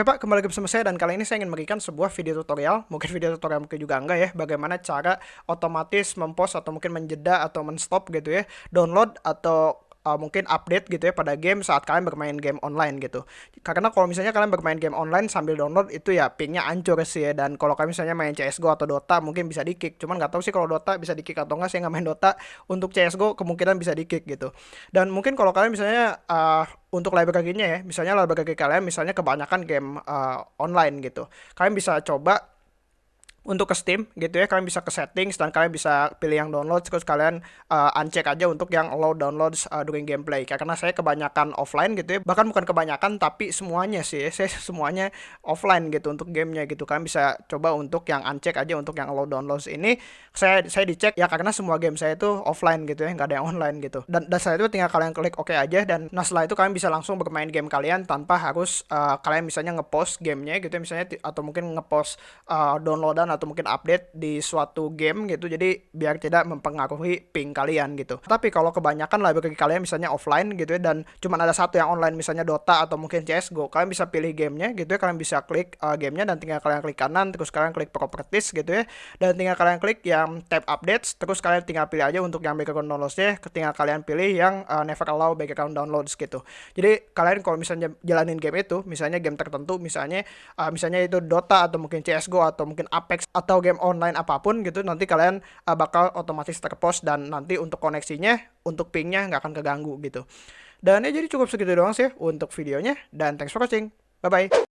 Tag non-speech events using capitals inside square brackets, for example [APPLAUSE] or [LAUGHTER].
Oke Pak, kembali lagi bersama saya dan kali ini saya ingin memberikan sebuah video tutorial, mungkin video tutorial mungkin juga enggak ya, bagaimana cara otomatis mempost atau mungkin menjeda atau menstop gitu ya, download atau uh, mungkin update gitu ya pada game saat kalian bermain game online gitu. Karena kalau misalnya kalian bermain game online sambil download itu ya pingnya ancur sih ya dan kalau kalian misalnya main CS:GO atau Dota mungkin bisa di-kick. Cuman nggak tahu sih kalau Dota bisa di-kick atau enggak, saya nggak main Dota. Untuk CS:GO kemungkinan bisa di-kick gitu. Dan mungkin kalau kalian misalnya uh, untuk library-nya ya, misalnya library kalian misalnya kebanyakan game uh, online gitu. Kalian bisa coba untuk ke Steam gitu ya kalian bisa ke settings dan kalian bisa pilih yang download terus kalian uh, uncheck aja untuk yang allow downloads uh, during gameplay. Karena saya kebanyakan offline gitu ya bahkan bukan kebanyakan tapi semuanya sih [LAUGHS] saya semuanya offline gitu untuk gamenya gitu. Kalian bisa coba untuk yang uncheck aja untuk yang allow downloads ini saya saya dicek ya karena semua game saya itu offline gitu ya nggak ada yang online gitu. Dan dan itu tinggal kalian klik oke okay aja dan nah setelah itu kalian bisa langsung bermain game kalian tanpa harus uh, kalian misalnya ngepost gamenya gitu ya misalnya atau mungkin ngepost uh, downloadan atau mungkin update di suatu game gitu. Jadi biar tidak mempengaruhi ping kalian gitu. Tapi kalau kebanyakan library kalian misalnya offline gitu ya dan cuma ada satu yang online misalnya Dota atau mungkin CSGO kalian bisa pilih gamenya gitu ya. Kalian bisa klik uh, gamenya dan tinggal kalian klik kanan terus kalian klik properties gitu ya. Dan tinggal kalian klik yang tab updates terus kalian tinggal pilih aja untuk yang background downloadsnya tinggal kalian pilih yang uh, never allow background downloads gitu. Jadi kalian kalau misalnya jalanin game itu misalnya game tertentu misalnya uh, misalnya itu Dota atau mungkin CSGO atau mungkin Apex atau game online apa pun gitu nanti kalian uh, bakal otomatis terpost dan nanti untuk koneksinya untuk pingnya nggak akan keganggu gitu. Dan ya jadi cukup segitu doang sih untuk videonya dan thanks for watching. Bye bye